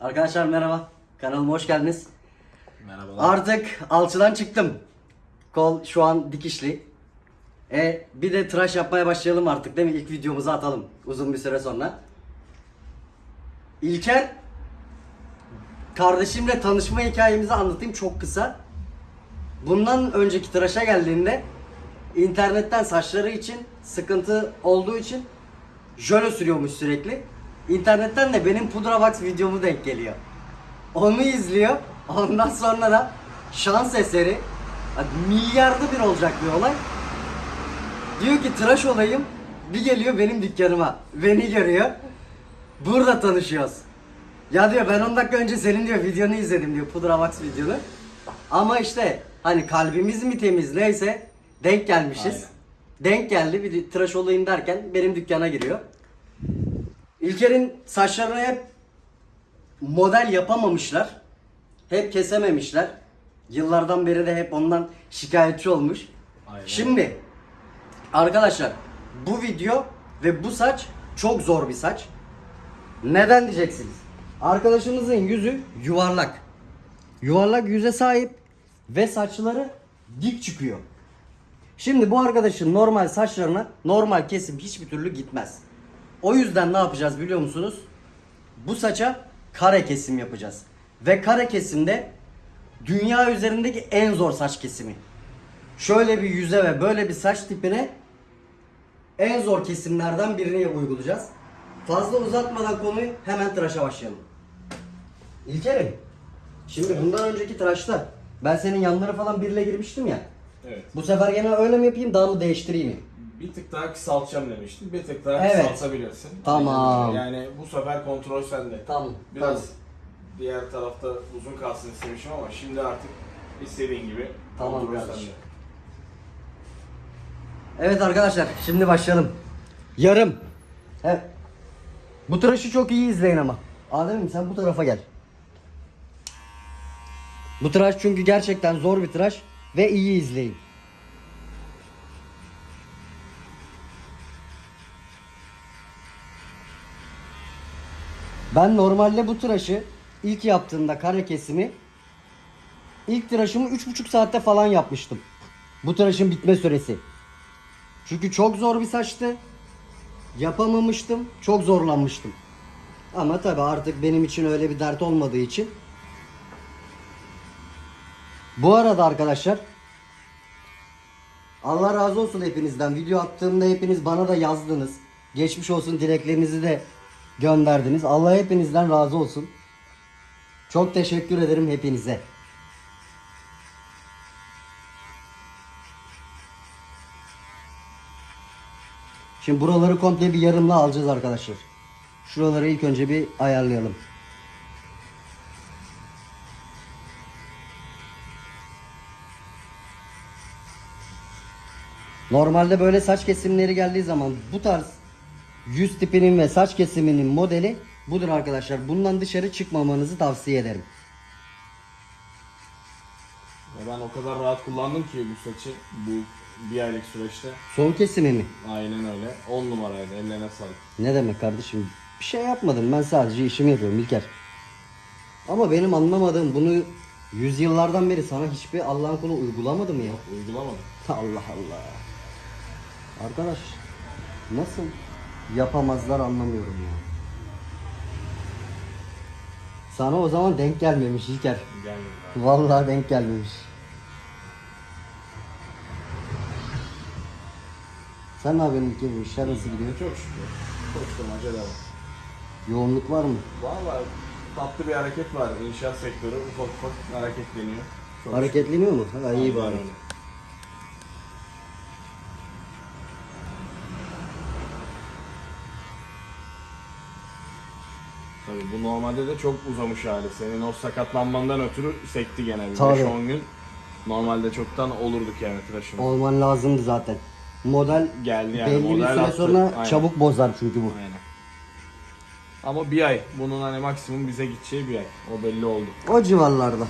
Arkadaşlar merhaba. Kanalıma hoş geldiniz. Merhabalar. Artık alçıdan çıktım. Kol şu an dikişli. E bir de tıraş yapmaya başlayalım artık değil mi? İlk videomuzu atalım uzun bir süre sonra. İlker kardeşimle tanışma hikayemizi anlatayım çok kısa. Bundan önceki tıraşa geldiğinde internetten saçları için sıkıntı olduğu için jöle sürüyormuş sürekli. İnternetten de benim pudra box videomu denk geliyor. Onu izliyor. Ondan sonra da şans eseri milyarda bir olacak bir olay. Diyor ki tıraş olayım. Bir geliyor benim dükkanıma. Beni görüyor. Burada tanışıyoruz. Ya diyor ben 10 dakika önce senin diyor videonu izledim diyor Pudra Box videonu. Ama işte hani kalbimiz mi temiz neyse denk gelmişiz. Aynen. Denk geldi bir tıraş olayım derken benim dükkana giriyor. İlker'in saçlarını hep model yapamamışlar. Hep kesememişler. Yıllardan beri de hep ondan şikayetçi olmuş. Aynen. Şimdi arkadaşlar bu video ve bu saç çok zor bir saç. Neden diyeceksiniz? Arkadaşımızın yüzü yuvarlak. Yuvarlak yüze sahip ve saçları dik çıkıyor. Şimdi bu arkadaşın normal saçlarına normal kesim hiçbir türlü gitmez. O yüzden ne yapacağız biliyor musunuz? Bu saça kare kesim yapacağız. Ve kare kesimde dünya üzerindeki en zor saç kesimi. Şöyle bir yüze ve böyle bir saç tipine en zor kesimlerden birini uygulayacağız. Fazla uzatmadan konuyu hemen tıraşa başlayalım. İlker'im, şimdi bundan önceki tıraşta ben senin yanları falan birle girmiştim ya. Evet. Bu sefer gene öyle mi yapayım daha mı değiştireyim mi? Bir tık daha kısaltacağım demiştin. Bir tık daha Evet. kısaltabilirsin. Tamam. Yani bu sefer kontrol sende. Tamam. Biraz tamam. diğer tarafta uzun kalsın istemişim ama şimdi artık istediğin gibi Tamam kontrol kardeşim. sende. Evet arkadaşlar şimdi başlayalım. Yarım. Evet. Bu tıraşı çok iyi izleyin ama. Adem'im sen bu tarafa gel. Bu tıraş çünkü gerçekten zor bir tıraş ve iyi izleyin. Ben normalde bu tıraşı ilk yaptığımda kare kesimi ilk tıraşımı 3,5 saatte falan yapmıştım. Bu tıraşın bitme süresi. Çünkü çok zor bir saçtı. Yapamamıştım. Çok zorlanmıştım. Ama tabi artık benim için öyle bir dert olmadığı için. Bu arada arkadaşlar Allah razı olsun hepinizden. Video attığımda hepiniz bana da yazdınız. Geçmiş olsun dileklerinizi de gönderdiniz. Allah hepinizden razı olsun. Çok teşekkür ederim hepinize. Şimdi buraları komple bir yarımla alacağız arkadaşlar. Şuraları ilk önce bir ayarlayalım. Normalde böyle saç kesimleri geldiği zaman bu tarz yüz tipinin ve saç kesiminin modeli budur arkadaşlar. Bundan dışarı çıkmamanızı tavsiye ederim. Ya ben o kadar rahat kullandım ki bu saçı bu bir aylık süreçte. Son kesimi mi? Aynen öyle. 10 numaraydı. Ellerine sağlık. Ne demek kardeşim? Bir şey yapmadım. Ben sadece işimi yapıyorum İlker. Ama benim anlamadığım bunu yüzyıllardan beri sana hiçbir Allah'ın kulu uygulamadı mı ya? Uygulamadım. Allah Allah. Arkadaş nasıl yapamazlar anlamıyorum ya. Sana o zaman denk gelmemiş İlker. Gelmedi. Vallahi denk gelmemiş. Sen ne yapıyorsun İlker? Bu İşler nasıl gidiyor? Çok şükür. Koşturmaca devam. Yoğunluk var mı? Valla tatlı bir hareket var. İnşaat sektörü ufak ufak hareketleniyor. Çok Hareketleniyor mu? Ha, iyi bari. Aynen öyle. Tabii bu normalde de çok uzamış hali. Senin o sakatlanmandan ötürü sekti gene bir Tabii. 5-10 gün. Normalde çoktan olurduk yani tıraşımız. Olman lazımdı zaten. Model Geldi yani, belli bir model süre attı. sonra Aynen. çabuk bozar çünkü bu. Aynen. Ama bir ay. Bunun hani maksimum bize gideceği bir ay. O belli oldu. O civarlarda.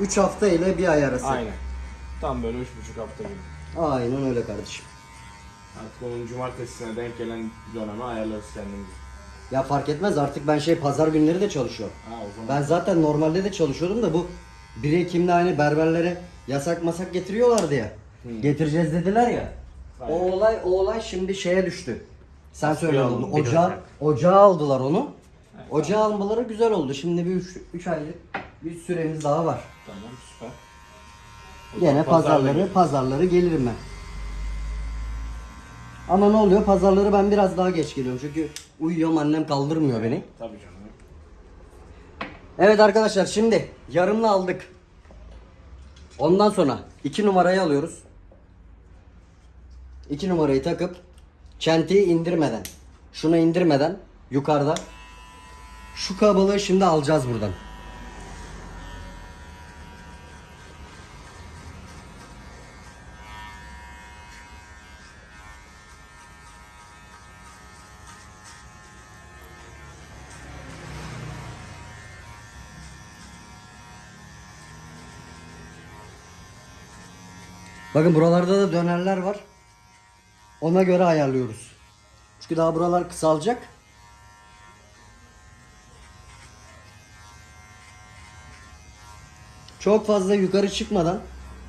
3 hafta ile bir ay arası. Aynen. Tam böyle üç buçuk hafta gibi. Aynen öyle kardeşim. Artık onun cumartesine denk gelen döneme ayarlarız kendimizi. Ya fark etmez artık ben şey pazar günleri de çalışıyorum. Ha o zaman. Ben zaten normalde de çalışıyordum da bu 1 Ekim'de hani berberlere yasak masak getiriyorlardı ya. Getireceğiz dediler ya. O olay o olay şimdi şeye düştü. Sen söyle oldu. Ocağa, ocağa aldılar onu. Ocağa almaları güzel oldu. Şimdi bir 3 aylık bir süremiz daha var. Tamam süper. O Gene pazarları pazarları gelirim ben. Ama ne oluyor? Pazarları ben biraz daha geç geliyorum çünkü uyuyorum annem kaldırmıyor beni. Tabii canım. Evet arkadaşlar şimdi yarımla aldık. Ondan sonra 2 numarayı alıyoruz. 2 numarayı takıp çentiyi indirmeden, şunu indirmeden yukarıda şu kabalığı şimdi alacağız buradan. Bakın buralarda da dönerler var. Ona göre ayarlıyoruz. Çünkü daha buralar kısalacak. Çok fazla yukarı çıkmadan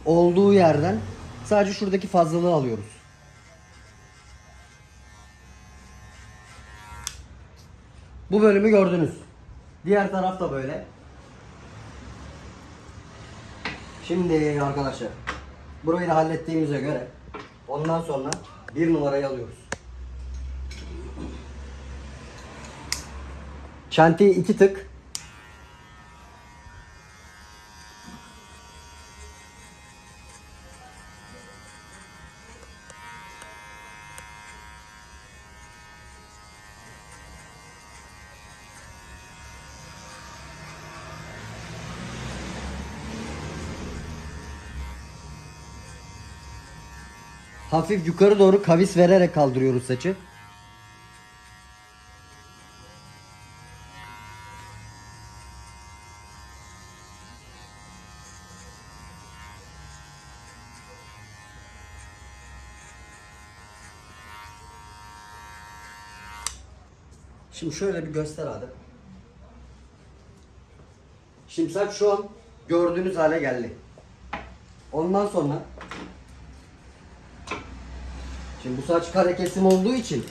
olduğu yerden sadece şuradaki fazlalığı alıyoruz. Bu bölümü gördünüz. Diğer taraf da böyle. Şimdi arkadaşlar burayı da hallettiğimize göre ondan sonra bir numarayı alıyoruz. Çentiyi iki tık hafif yukarı doğru kavis vererek kaldırıyoruz saçı. Şimdi şöyle bir göster hadi. Şimdi saç şu an gördüğünüz hale geldi. Ondan sonra Şimdi bu saç kare kesim olduğu için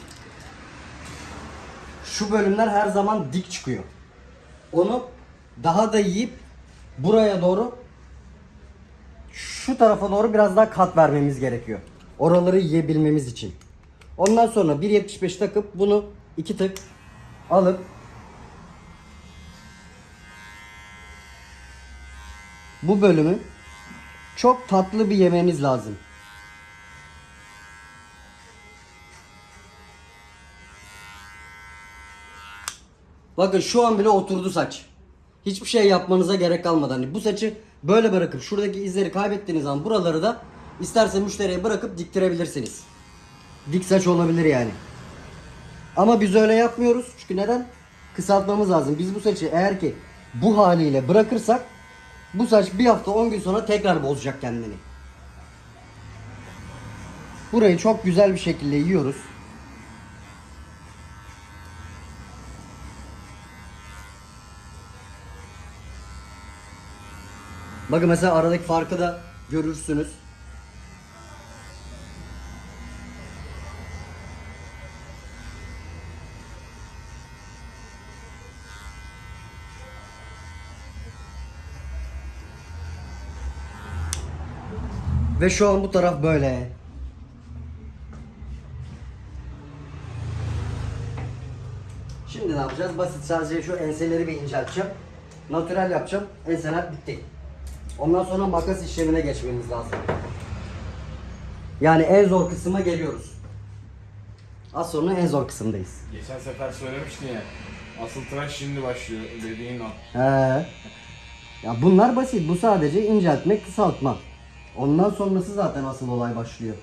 şu bölümler her zaman dik çıkıyor. Onu daha da yiyip buraya doğru şu tarafa doğru biraz daha kat vermemiz gerekiyor. Oraları yiyebilmemiz için. Ondan sonra 1.75 takıp bunu iki tık alıp bu bölümü çok tatlı bir yememiz lazım. Bakın şu an bile oturdu saç. Hiçbir şey yapmanıza gerek kalmadı. Hani bu saçı böyle bırakıp şuradaki izleri kaybettiğiniz zaman buraları da isterse müşteriye bırakıp diktirebilirsiniz. Dik saç olabilir yani. Ama biz öyle yapmıyoruz. Çünkü neden? Kısaltmamız lazım. Biz bu saçı eğer ki bu haliyle bırakırsak bu saç bir hafta 10 gün sonra tekrar bozacak kendini. Burayı çok güzel bir şekilde yiyoruz. Bakın mesela aradaki farkı da görürsünüz. Ve şu an bu taraf böyle. Şimdi ne yapacağız? Basit sadece şu enseleri bir incelteceğim. Natürel yapacağım. Enseler bitti. Ondan sonra makas işlemine geçmemiz lazım. Yani en zor kısma geliyoruz. Az sonra en zor kısımdayız. Geçen sefer söylemiştin ya. Asıl tıraş şimdi başlıyor dediğin o. He. Ya bunlar basit. Bu sadece inceltme, kısaltma. Ondan sonrası zaten asıl olay başlıyor.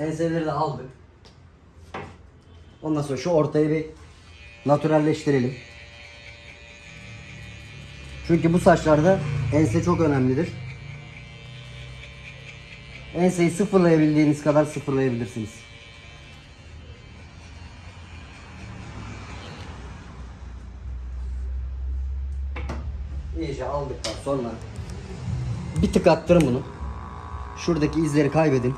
Enseleri de aldık. Ondan sonra şu ortayı bir natürelleştirelim. Çünkü bu saçlarda ense çok önemlidir. Enseyi sıfırlayabildiğiniz kadar sıfırlayabilirsiniz. İyice aldıktan sonra bir tık attırın bunu. Şuradaki izleri kaybedin.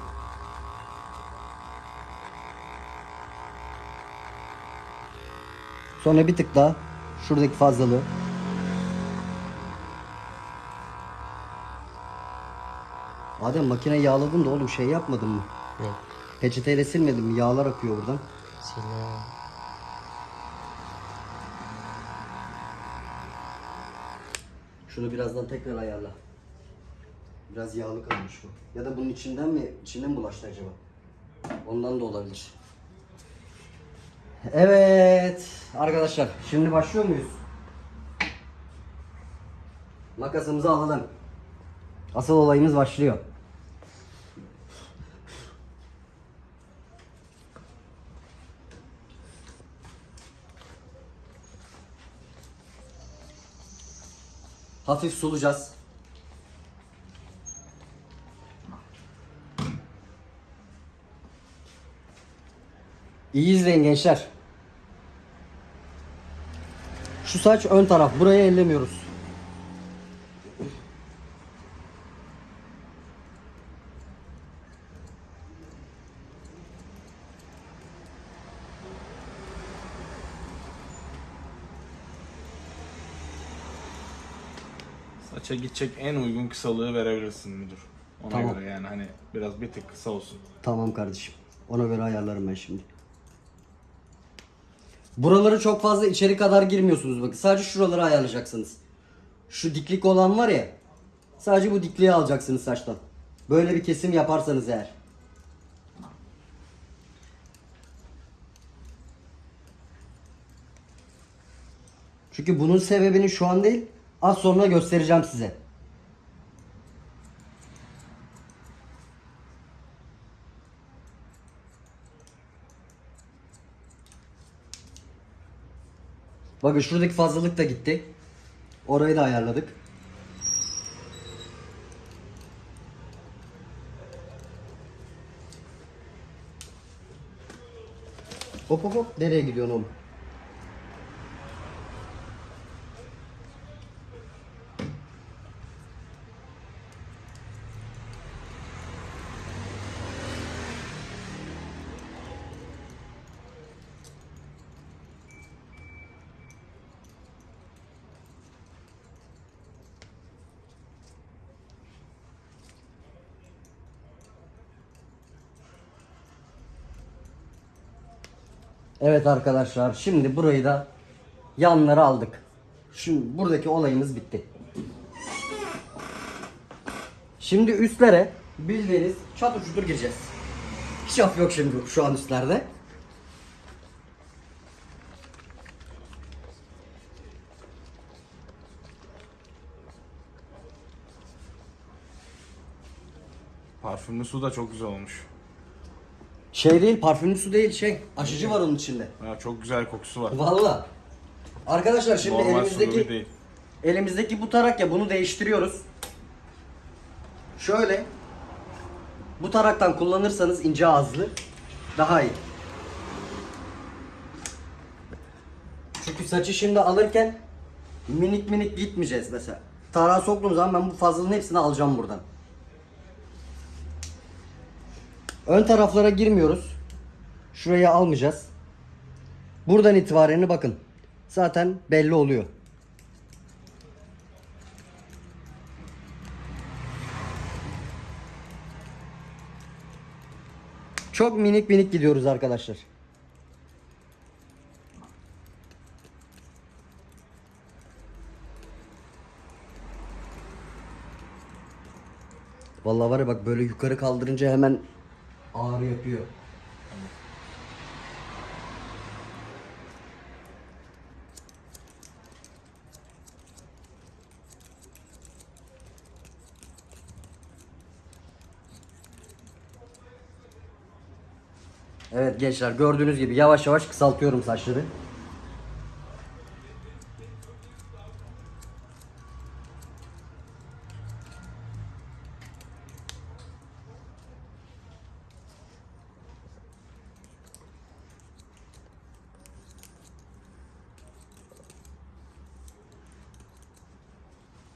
Sonra bir tık daha şuradaki fazlalığı. Adem makine yağladın da oğlum şey yapmadın mı? Ne? Peçeteyle silmedin mi? Yağlar akıyor buradan. Sila. Şunu birazdan tekrar ayarla. Biraz yağlı kalmış bu. Ya da bunun içinden mi, içinden mi bulaştı acaba? Ondan da olabilir. Evet arkadaşlar şimdi başlıyor muyuz? Makasımızı alalım. Asıl olayımız başlıyor. Hafif sulacağız. İyi izleyin gençler. Şu saç ön taraf. Burayı ellemiyoruz. Saça gidecek en uygun kısalığı verebilirsin müdür. Ona Tamam. göre yani hani biraz bir tık kısa olsun. Tamam kardeşim. Ona göre ayarlarım ben şimdi. Buraları çok fazla içeri kadar girmiyorsunuz bakın. Sadece şuraları ayarlayacaksınız. Şu diklik olan var ya. Sadece bu dikliği alacaksınız saçtan. Böyle bir kesim yaparsanız eğer. Çünkü bunun sebebini şu an değil, az sonra göstereceğim size. Bakın şuradaki fazlalık da gitti. Orayı da ayarladık. Hop hop hop nereye gidiyorsun oğlum? Evet arkadaşlar şimdi burayı da yanları aldık. Şimdi buradaki olayımız bitti. Şimdi üstlere bildiğiniz çatır çutur gireceğiz. Hiç af yok şimdi şu an üstlerde. Parfümlü su da çok güzel olmuş. Şey değil parfümlü su değil şey aşıcı var onun içinde. Ya çok güzel kokusu var. Valla. Arkadaşlar şimdi Normal elimizdeki değil. Elimizdeki bu tarak ya bunu değiştiriyoruz. Şöyle bu taraktan kullanırsanız ince ağızlı daha iyi. Çünkü saçı şimdi alırken minik minik gitmeyeceğiz mesela. Tarağa soktuğum zaman ben bu fazlalığın hepsini alacağım buradan. Ön taraflara girmiyoruz. Şurayı almayacağız. Buradan itibaren bakın. Zaten belli oluyor. Çok minik minik gidiyoruz arkadaşlar. Vallahi var ya bak böyle yukarı kaldırınca hemen ağrı yapıyor. Evet gençler gördüğünüz gibi yavaş yavaş kısaltıyorum saçları.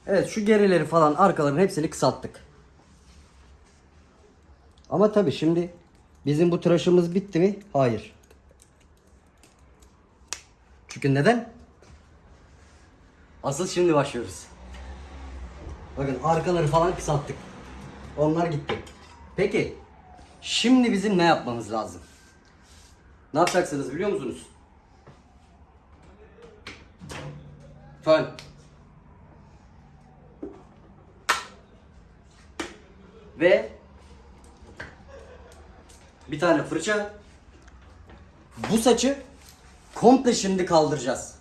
Evet şu gerileri falan arkaların hepsini kısalttık. Ama tabi şimdi bizim bu tıraşımız bitti mi? Hayır. Çünkü neden? Asıl şimdi başlıyoruz. Bakın arkaları falan kısalttık. Onlar gitti. Peki şimdi bizim ne yapmamız lazım? Ne yapacaksınız biliyor musunuz? Fön. Ve bir tane fırça. Bu saçı komple şimdi kaldıracağız.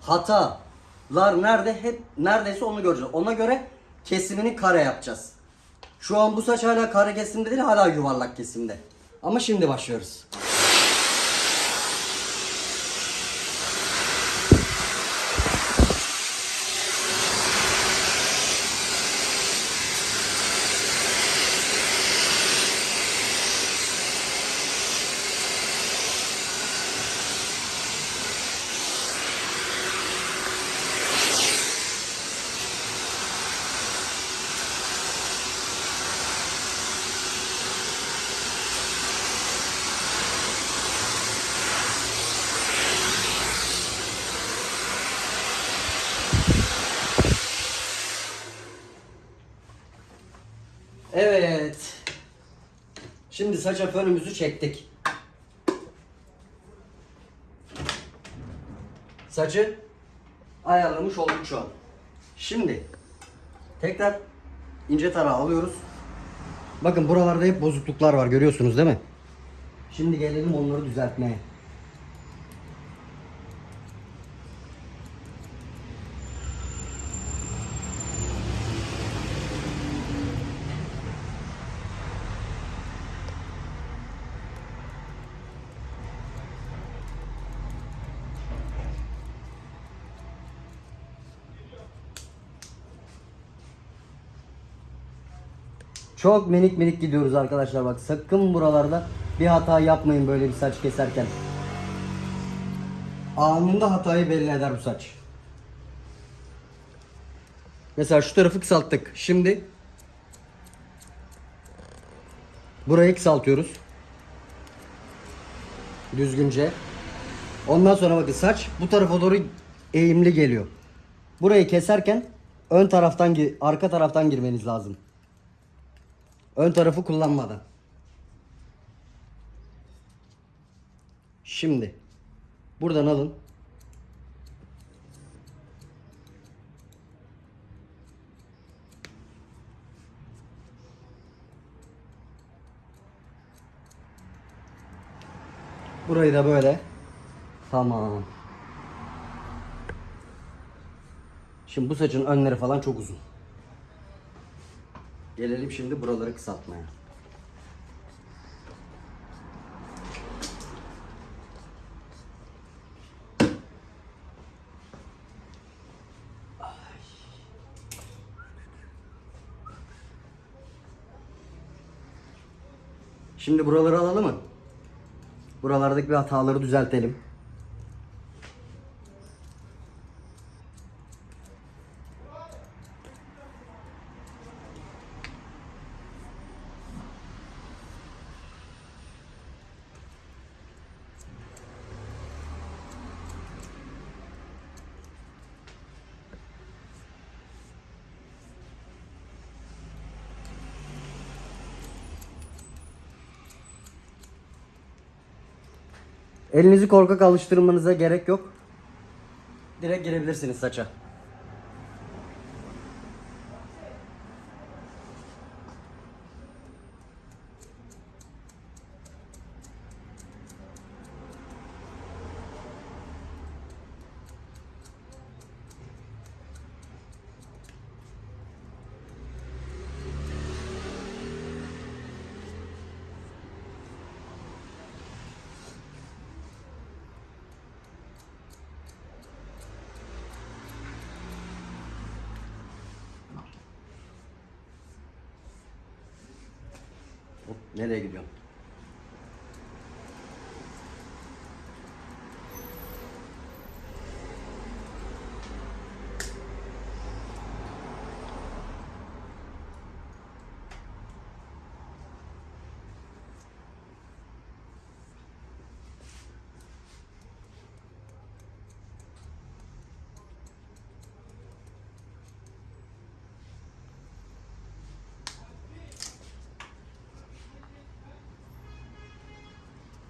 Hatalar nerede? Hep neredeyse onu göreceğiz. Ona göre kesimini kare yapacağız. Şu an bu saç hala kare kesimde değil, hala yuvarlak kesimde. Ama şimdi başlıyoruz. Evet. Şimdi saça fönümüzü çektik. Saçı ayarlamış olduk şu an. Şimdi tekrar ince tarağı alıyoruz. Bakın buralarda hep bozukluklar var görüyorsunuz değil mi? Şimdi gelelim onları düzeltmeye. Çok minik minik gidiyoruz arkadaşlar bak sakın buralarda bir hata yapmayın böyle bir saç keserken. Anında hatayı belli eder bu saç. Mesela şu tarafı kısalttık. Şimdi burayı kısaltıyoruz. Düzgünce. Ondan sonra bakın saç bu tarafa doğru eğimli geliyor. Burayı keserken ön taraftan arka taraftan girmeniz lazım. Ön tarafı kullanmadan. Şimdi buradan alın. Burayı da böyle. Tamam. Şimdi bu saçın önleri falan çok uzun. Gelelim şimdi buraları kısaltmaya. Şimdi buraları alalım mı? Buralardaki bir hataları düzeltelim. Elinizi korkak alıştırmanıza gerek yok. Direkt girebilirsiniz saça.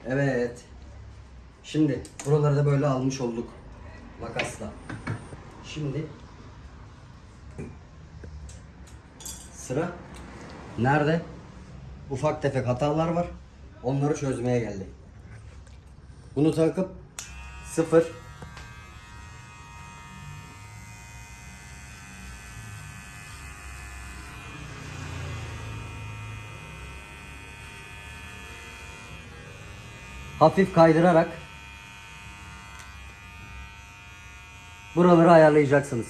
Evet. Şimdi buraları da böyle almış olduk. Makasla. Şimdi sıra nerede? Ufak tefek hatalar var. Onları çözmeye geldi. Bunu takıp sıfır hafif kaydırarak buraları ayarlayacaksınız.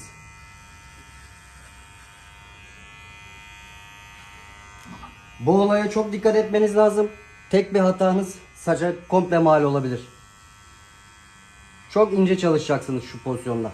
Bu olaya çok dikkat etmeniz lazım. Tek bir hatanız saça komple mal olabilir. Çok ince çalışacaksınız şu pozisyonda.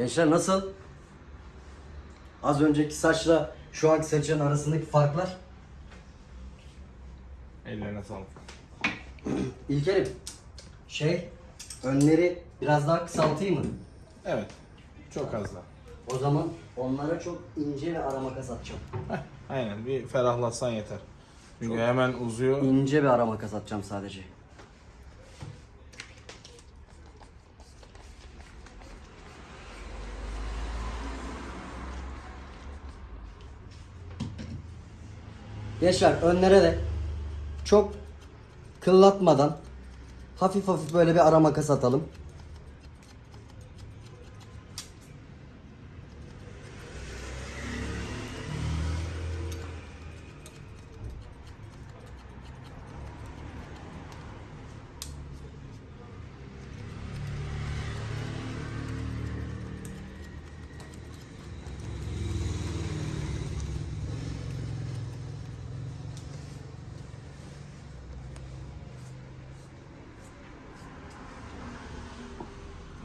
Gençler nasıl? Az önceki saçla şu anki saçın arasındaki farklar. Ellerine sağlık. İlkerim, şey, önleri biraz daha kısaltayım mı? Evet. Çok az da. O zaman onlara çok ince ve ara makas atacağım. Heh, aynen bir ferahlatsan yeter. Çünkü hemen uzuyor. İnce bir ara makas atacağım sadece. Gençler önlere de çok kıllatmadan hafif hafif böyle bir ara makas atalım.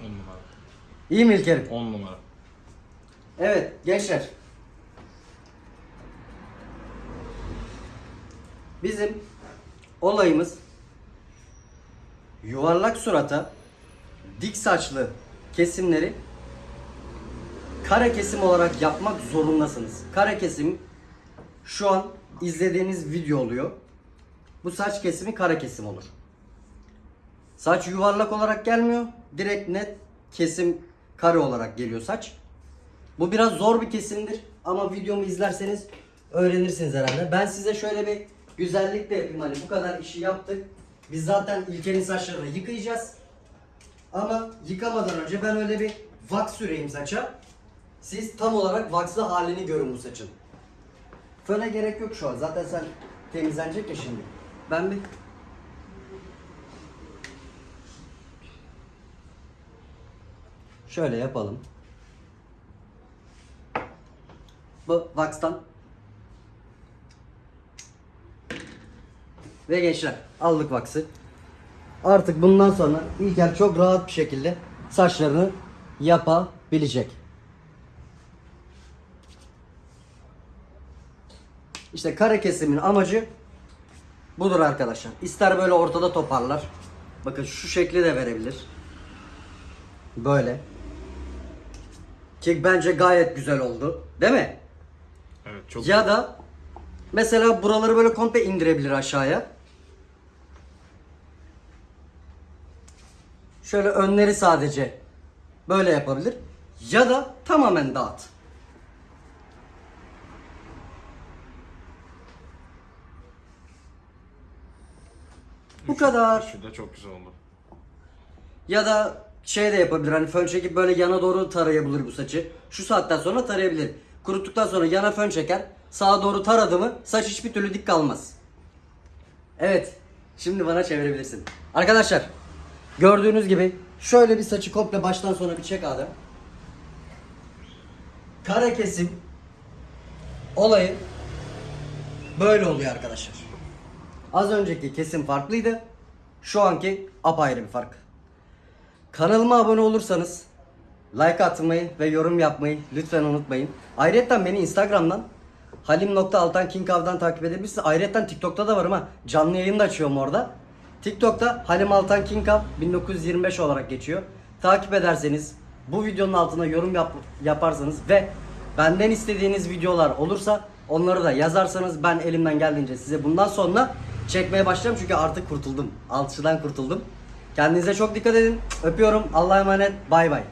On numara. İyi mi İlkerim? On numara. Evet gençler. Bizim olayımız yuvarlak surata dik saçlı kesimleri kare kesim olarak yapmak zorundasınız. Kare kesim şu an izlediğiniz video oluyor. Bu saç kesimi kare kesim olur. Saç yuvarlak olarak gelmiyor. Direkt net kesim kare olarak geliyor saç. Bu biraz zor bir kesimdir ama videomu izlerseniz öğrenirsiniz herhalde. Ben size şöyle bir güzellik de yapayım hani bu kadar işi yaptık. Biz zaten İlker'in saçlarını yıkayacağız. Ama yıkamadan önce ben öyle bir wax süreyim saça. Siz tam olarak waxlı halini görün bu saçın. Föne gerek yok şu an. Zaten sen temizlenecek ya şimdi. Ben bir Şöyle yapalım. Bu wax'tan. Ve gençler aldık wax'ı. artık bundan sonra İlker çok rahat bir şekilde saçlarını yapabilecek. İşte kare kesimin amacı budur arkadaşlar. İster böyle ortada toparlar. Bakın şu şekli de verebilir. Böyle. Ki bence gayet güzel oldu. Değil mi? Evet çok Ya da mesela buraları böyle komple indirebilir aşağıya. Şöyle önleri sadece böyle yapabilir. Ya da tamamen dağıt. Bu kadar. Şu da çok güzel oldu. Ya da şey de yapabilir hani fön çekip böyle yana doğru tarayabilir bu saçı. Şu saatten sonra tarayabilir. Kuruttuktan sonra yana fön çeker. Sağa doğru taradı mı saç hiçbir türlü dik kalmaz. Evet. Şimdi bana çevirebilirsin. Arkadaşlar gördüğünüz gibi şöyle bir saçı komple baştan sona bir çek Adem. Kare kesim olayı böyle oluyor arkadaşlar. Az önceki kesim farklıydı. Şu anki apayrı bir fark. Kanalıma abone olursanız like atmayı ve yorum yapmayı lütfen unutmayın. Ayrıca beni Instagram'dan halim.altan kinkav'dan takip edebilirsiniz. Ayrıca TikTok'ta da varım ha. Canlı yayın da açıyorum orada. TikTok'ta Halim Altan Kinkav 1925 olarak geçiyor. Takip ederseniz bu videonun altına yorum yap- yaparsanız ve benden istediğiniz videolar olursa onları da yazarsanız ben elimden geldiğince size bundan sonra çekmeye başlayacağım çünkü artık kurtuldum. Alçıdan kurtuldum. Kendinize çok dikkat edin. Öpüyorum. Allah'a emanet. Bay bay.